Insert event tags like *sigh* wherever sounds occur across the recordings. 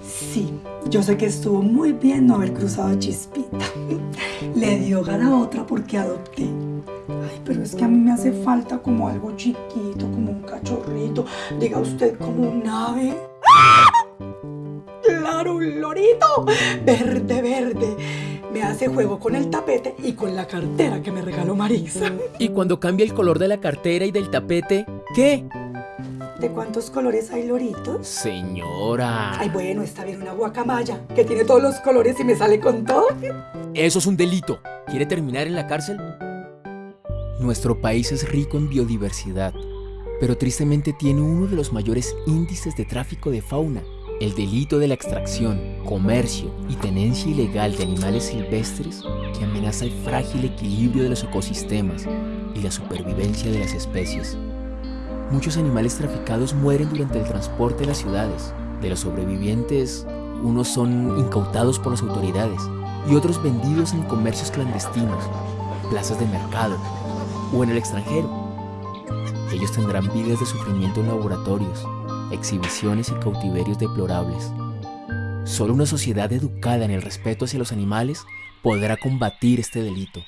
Sí, yo sé que estuvo muy bien no haber cruzado a Chispita. *laughs* Le dio gana a otra porque adopté. Ay, pero es que a mí me hace falta como algo chiquito, como un cachorrito. Diga usted como un ave. ¡Ah! ¡Claro, un lorito! Verde, verde. Me hace juego con el tapete y con la cartera que me regaló Marisa. Y cuando cambia el color de la cartera y del tapete, ¿qué? ¿De cuántos colores hay loritos? Señora. Ay, bueno, está bien una guacamaya que tiene todos los colores y me sale con todo. Eso es un delito. ¿Quiere terminar en la cárcel? Nuestro país es rico en biodiversidad, pero tristemente tiene uno de los mayores índices de tráfico de fauna. El delito de la extracción, comercio y tenencia ilegal de animales silvestres que amenaza el frágil equilibrio de los ecosistemas y la supervivencia de las especies. Muchos animales traficados mueren durante el transporte a las ciudades. De los sobrevivientes, unos son incautados por las autoridades y otros vendidos en comercios clandestinos, plazas de mercado o en el extranjero. Ellos tendrán vidas de sufrimiento en laboratorios, exhibiciones y cautiverios deplorables. Solo una sociedad educada en el respeto hacia los animales podrá combatir este delito.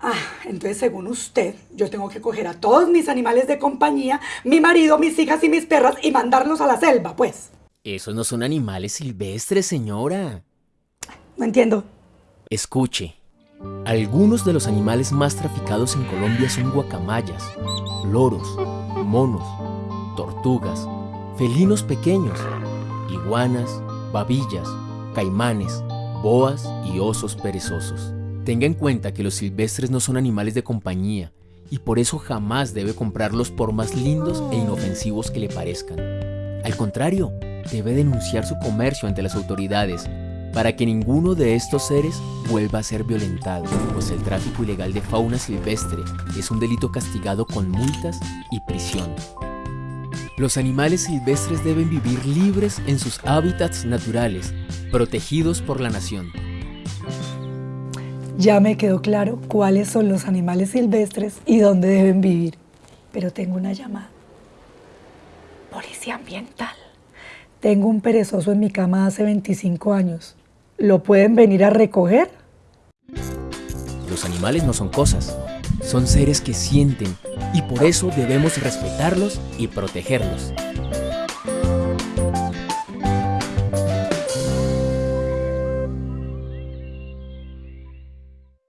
Ah, entonces según usted, yo tengo que coger a todos mis animales de compañía, mi marido, mis hijas y mis perras y mandarlos a la selva, pues. Esos no son animales silvestres, señora. No entiendo. Escuche. Algunos de los animales más traficados en Colombia son guacamayas, loros, monos, tortugas, felinos pequeños, iguanas, babillas, caimanes, boas y osos perezosos. Tenga en cuenta que los silvestres no son animales de compañía y por eso jamás debe comprarlos por más lindos e inofensivos que le parezcan. Al contrario, debe denunciar su comercio ante las autoridades para que ninguno de estos seres vuelva a ser violentado, pues el tráfico ilegal de fauna silvestre es un delito castigado con multas y prisión. Los animales silvestres deben vivir libres en sus hábitats naturales, protegidos por la nación. Ya me quedó claro cuáles son los animales silvestres y dónde deben vivir. Pero tengo una llamada. Policía ambiental. Tengo un perezoso en mi cama hace 25 años. ¿Lo pueden venir a recoger? Los animales no son cosas, son seres que sienten y por eso debemos respetarlos y protegerlos.